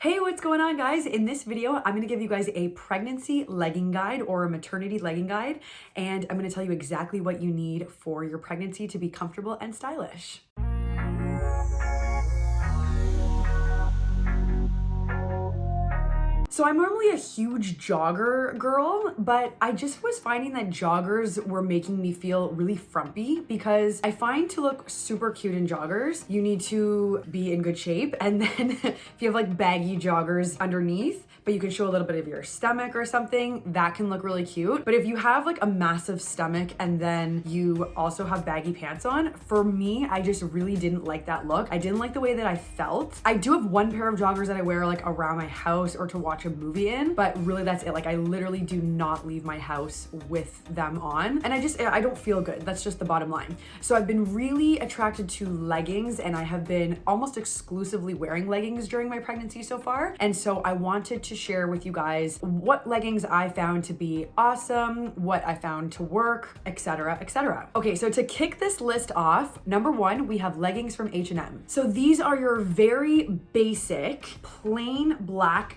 Hey, what's going on guys? In this video, I'm gonna give you guys a pregnancy legging guide or a maternity legging guide, and I'm gonna tell you exactly what you need for your pregnancy to be comfortable and stylish. So I'm normally a huge jogger girl, but I just was finding that joggers were making me feel really frumpy because I find to look super cute in joggers, you need to be in good shape. And then if you have like baggy joggers underneath, but you can show a little bit of your stomach or something, that can look really cute. But if you have like a massive stomach and then you also have baggy pants on, for me, I just really didn't like that look. I didn't like the way that I felt. I do have one pair of joggers that I wear like around my house or to watch a movie in, but really that's it. Like I literally do not leave my house with them on. And I just, I don't feel good. That's just the bottom line. So I've been really attracted to leggings and I have been almost exclusively wearing leggings during my pregnancy so far. And so I wanted to share with you guys what leggings I found to be awesome, what I found to work, etc., etc. Okay, so to kick this list off, number one, we have leggings from H&M. So these are your very basic, plain black,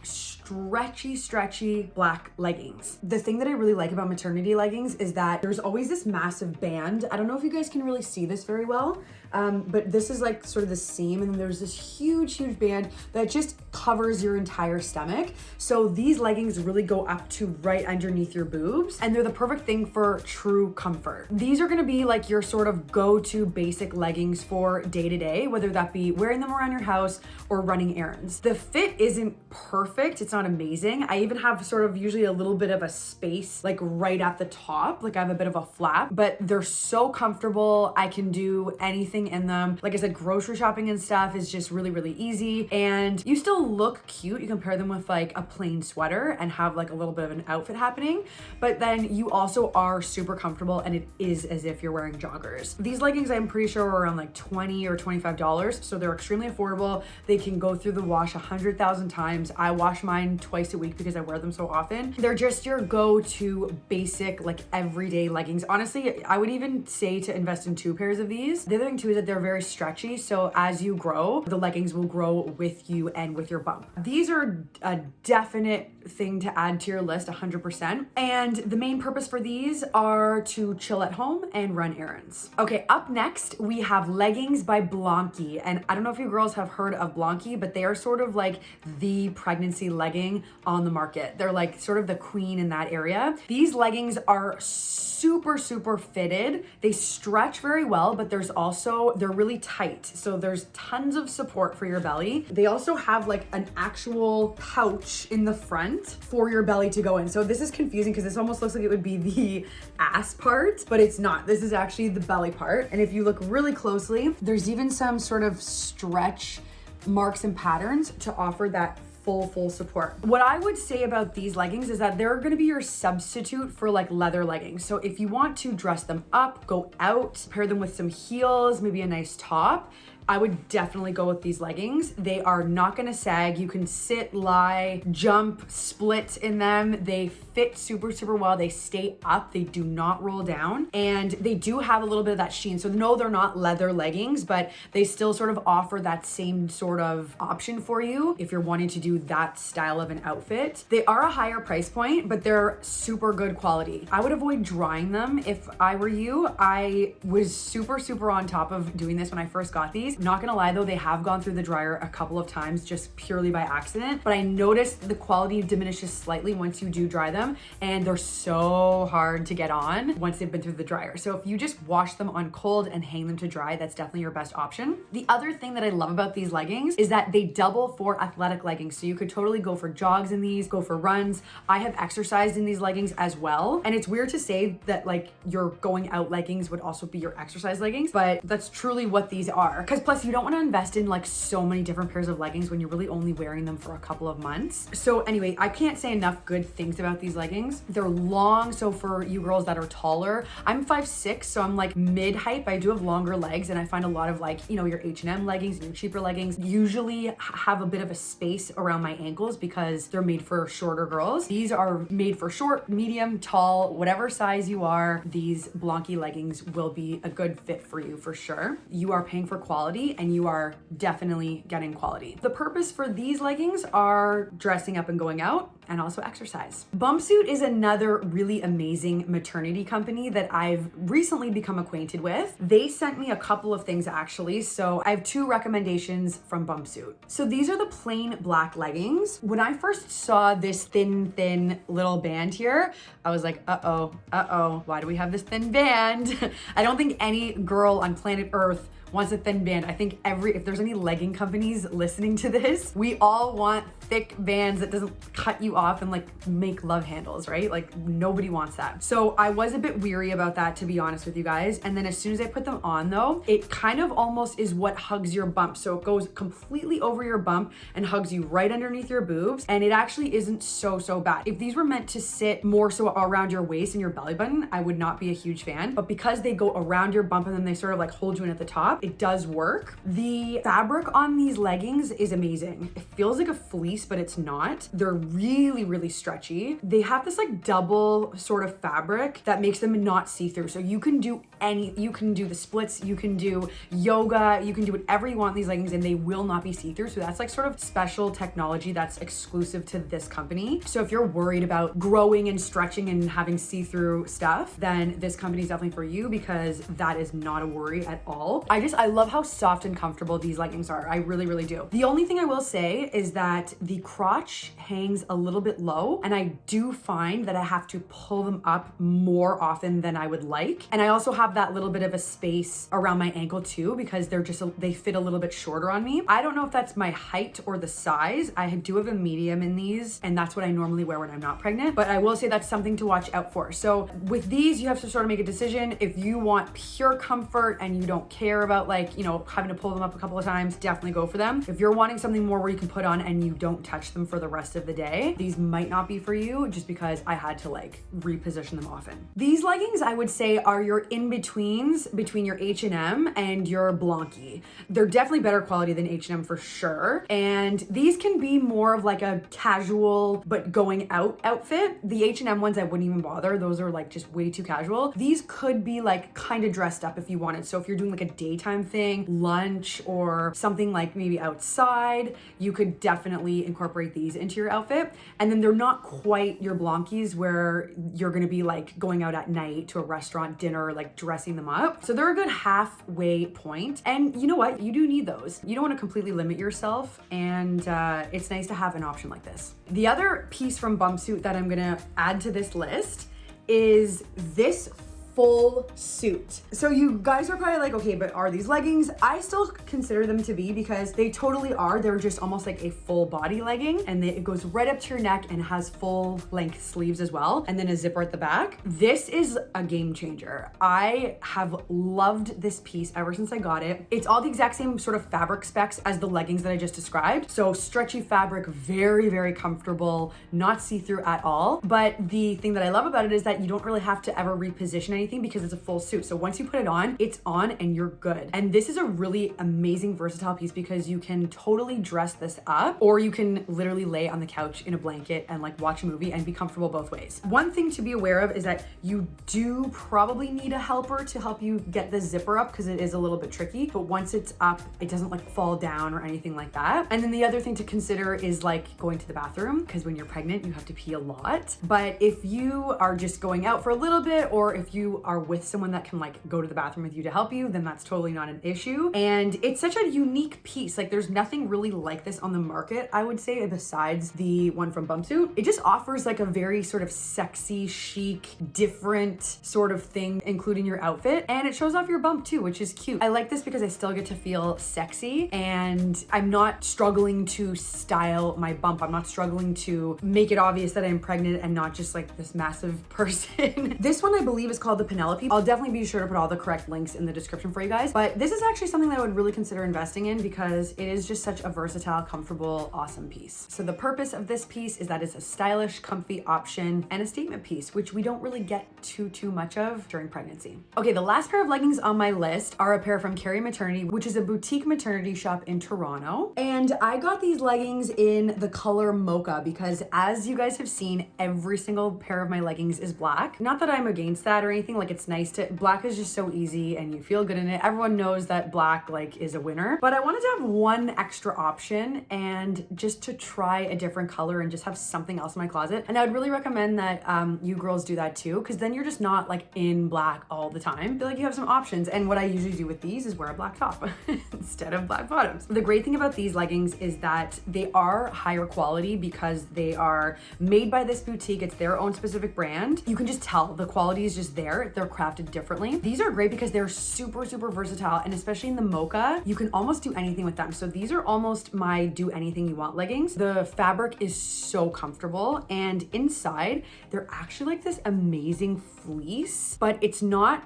stretchy, stretchy black leggings. The thing that I really like about maternity leggings is that there's always this massive band. I don't know if you guys can really see this very well, um, but this is like sort of the seam and there's this huge, huge band that just covers your entire stomach. So these leggings really go up to right underneath your boobs and they're the perfect thing for true comfort. These are gonna be like your sort of go-to basic leggings for day to day, whether that be wearing them around your house or running errands. The fit isn't perfect, it's not amazing. I even have sort of usually a little bit of a space like right at the top, like I have a bit of a flap, but they're so comfortable. I can do anything in them. Like I said, grocery shopping and stuff is just really, really easy. And you still look cute. You can pair them with like a plain sweater and have like a little bit of an outfit happening. But then you also are super comfortable and it is as if you're wearing joggers. These leggings, I'm pretty sure are around like 20 or $25. So they're extremely affordable. They can go through the wash a hundred thousand times. I wash mine twice a week because I wear them so often. They're just your go-to basic, like everyday leggings. Honestly, I would even say to invest in two pairs of these. The other thing too is that they're very stretchy. So as you grow, the leggings will grow with you and with your bump. These are a definite thing to add to your list 100%. And the main purpose for these are to chill at home and run errands. Okay, up next, we have leggings by Blanqi. And I don't know if you girls have heard of Blanqi, but they are sort of like the pregnancy legging on the market. They're like sort of the queen in that area. These leggings are super, super fitted. They stretch very well, but there's also, they're really tight. So there's tons of support for your belly. They also have like an actual pouch in the front for your belly to go in. So this is confusing because this almost looks like it would be the ass part, but it's not. This is actually the belly part. And if you look really closely, there's even some sort of stretch marks and patterns to offer that full, full support. What I would say about these leggings is that they're gonna be your substitute for like leather leggings. So if you want to dress them up, go out, pair them with some heels, maybe a nice top, I would definitely go with these leggings. They are not gonna sag. You can sit, lie, jump, split in them. They fit super, super well. They stay up. They do not roll down. And they do have a little bit of that sheen. So no, they're not leather leggings, but they still sort of offer that same sort of option for you if you're wanting to do that style of an outfit. They are a higher price point, but they're super good quality. I would avoid drying them if I were you. I was super, super on top of doing this when I first got these. Not gonna lie though, they have gone through the dryer a couple of times just purely by accident, but I noticed the quality diminishes slightly once you do dry them and they're so hard to get on once they've been through the dryer. So if you just wash them on cold and hang them to dry, that's definitely your best option. The other thing that I love about these leggings is that they double for athletic leggings. So you could totally go for jogs in these, go for runs. I have exercised in these leggings as well. And it's weird to say that like your going out leggings would also be your exercise leggings, but that's truly what these are. Because Plus, you don't want to invest in like so many different pairs of leggings when you're really only wearing them for a couple of months. So anyway, I can't say enough good things about these leggings. They're long, so for you girls that are taller, I'm 5'6", so I'm like mid height, I do have longer legs and I find a lot of like, you know, your H&M leggings and your cheaper leggings usually have a bit of a space around my ankles because they're made for shorter girls. These are made for short, medium, tall, whatever size you are, these Blanqi leggings will be a good fit for you for sure. You are paying for quality quality and you are definitely getting quality. The purpose for these leggings are dressing up and going out and also exercise. Bumpsuit is another really amazing maternity company that I've recently become acquainted with. They sent me a couple of things actually, so I have two recommendations from Bumpsuit. So these are the plain black leggings. When I first saw this thin, thin little band here, I was like, uh-oh, uh-oh, why do we have this thin band? I don't think any girl on planet Earth wants a thin band. I think every, if there's any legging companies listening to this, we all want thick bands that doesn't cut you off and like make love handles, right? Like nobody wants that. So I was a bit weary about that to be honest with you guys. And then as soon as I put them on though, it kind of almost is what hugs your bump. So it goes completely over your bump and hugs you right underneath your boobs. And it actually isn't so, so bad. If these were meant to sit more so around your waist and your belly button, I would not be a huge fan. But because they go around your bump and then they sort of like hold you in at the top, it does work. The fabric on these leggings is amazing. It feels like a fleece, but it's not. They're really, really stretchy. They have this like double sort of fabric that makes them not see-through. So you can do any, you can do the splits, you can do yoga, you can do whatever you want in these leggings and they will not be see-through. So that's like sort of special technology that's exclusive to this company. So if you're worried about growing and stretching and having see-through stuff, then this company is definitely for you because that is not a worry at all. I just, I love how soft and comfortable these leggings are. I really, really do. The only thing I will say is that the crotch hangs a little bit low and I do find that I have to pull them up more often than I would like. And I also have that little bit of a space around my ankle too because they're just, a, they fit a little bit shorter on me. I don't know if that's my height or the size. I do have a medium in these and that's what I normally wear when I'm not pregnant, but I will say that's something to watch out for. So with these, you have to sort of make a decision. If you want pure comfort and you don't care about like, you know, having to pull them up a couple of times, definitely go for them. If you're wanting something more where you can put on and you don't touch them for the rest of the day, these might not be for you just because I had to like reposition them often. These leggings I would say are your in-betweens between your H&M and your Blanqi. They're definitely better quality than H&M for sure. And these can be more of like a casual but going out outfit. The H&M ones I wouldn't even bother. Those are like just way too casual. These could be like kind of dressed up if you wanted. So if you're doing like a daytime thing, lunch or something like maybe outside, you could definitely incorporate these into your outfit. And then they're not quite your Blanqis where you're gonna be like going out at night to a restaurant dinner, like dressing them up. So they're a good halfway point. And you know what? You do need those. You don't wanna completely limit yourself and uh, it's nice to have an option like this. The other piece from Bumpsuit that I'm gonna add to this list is this full suit. So you guys are probably like, okay, but are these leggings? I still consider them to be because they totally are. They're just almost like a full body legging and it goes right up to your neck and has full length sleeves as well. And then a zipper at the back. This is a game changer. I have loved this piece ever since I got it. It's all the exact same sort of fabric specs as the leggings that I just described. So stretchy fabric, very, very comfortable, not see-through at all. But the thing that I love about it is that you don't really have to ever reposition anything because it's a full suit. So once you put it on, it's on and you're good. And this is a really amazing versatile piece because you can totally dress this up or you can literally lay on the couch in a blanket and like watch a movie and be comfortable both ways. One thing to be aware of is that you do probably need a helper to help you get the zipper up because it is a little bit tricky. But once it's up, it doesn't like fall down or anything like that. And then the other thing to consider is like going to the bathroom because when you're pregnant, you have to pee a lot. But if you are just going out for a little bit or if you are with someone that can like go to the bathroom with you to help you, then that's totally not an issue. And it's such a unique piece. Like there's nothing really like this on the market, I would say, besides the one from Bumpsuit. It just offers like a very sort of sexy, chic, different sort of thing, including your outfit. And it shows off your bump too, which is cute. I like this because I still get to feel sexy and I'm not struggling to style my bump. I'm not struggling to make it obvious that I'm pregnant and not just like this massive person. this one I believe is called the Penelope. I'll definitely be sure to put all the correct links in the description for you guys. But this is actually something that I would really consider investing in because it is just such a versatile, comfortable, awesome piece. So the purpose of this piece is that it's a stylish, comfy option and a statement piece, which we don't really get too, too much of during pregnancy. Okay, the last pair of leggings on my list are a pair from Carrie Maternity, which is a boutique maternity shop in Toronto. And I got these leggings in the color mocha because as you guys have seen, every single pair of my leggings is black. Not that I'm against that or anything, Like it's nice to, black is just so easy and you feel good in it. Everyone knows that black like is a winner, but I wanted to have one extra option and just to try a different color and just have something else in my closet. And I would really recommend that um, you girls do that too, because then you're just not like in black all the time. I feel like you have some options. And what I usually do with these is wear a black top instead of black bottoms. The great thing about these leggings is that they are higher quality because they are made by this boutique. It's their own specific brand. You can just tell the quality is just there. They're crafted differently. These are great because they're super, super versatile. And especially in the mocha, you can almost do anything with them. So these are almost my do anything you want leggings. The fabric is so comfortable and inside they're actually like this amazing fleece, but it's not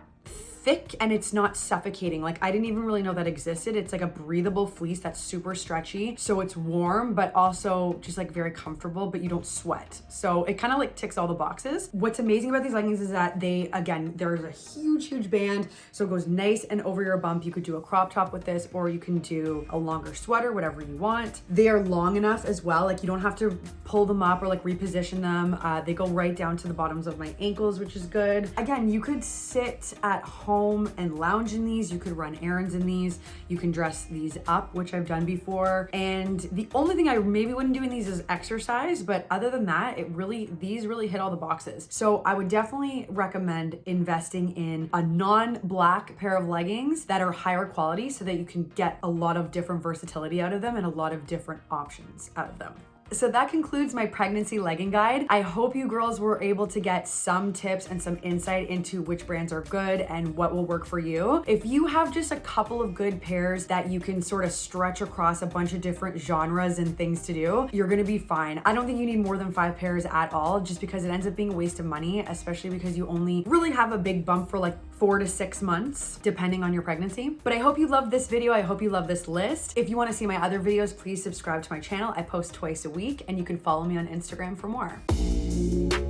thick and it's not suffocating. Like I didn't even really know that existed. It's like a breathable fleece that's super stretchy. So it's warm, but also just like very comfortable, but you don't sweat. So it kind of like ticks all the boxes. What's amazing about these leggings is that they, again, there's a huge, huge band. So it goes nice and over your bump. You could do a crop top with this, or you can do a longer sweater, whatever you want. They are long enough as well. Like you don't have to pull them up or like reposition them. Uh, they go right down to the bottoms of my ankles, which is good. Again, you could sit at home home and lounge in these. You could run errands in these. You can dress these up, which I've done before. And the only thing I maybe wouldn't do in these is exercise, but other than that, it really, these really hit all the boxes. So I would definitely recommend investing in a non-black pair of leggings that are higher quality so that you can get a lot of different versatility out of them and a lot of different options out of them. So that concludes my pregnancy legging guide. I hope you girls were able to get some tips and some insight into which brands are good and what will work for you. If you have just a couple of good pairs that you can sort of stretch across a bunch of different genres and things to do, you're gonna be fine. I don't think you need more than five pairs at all just because it ends up being a waste of money, especially because you only really have a big bump for like four to six months, depending on your pregnancy. But I hope you love this video. I hope you love this list. If you wanna see my other videos, please subscribe to my channel. I post twice a week and you can follow me on Instagram for more.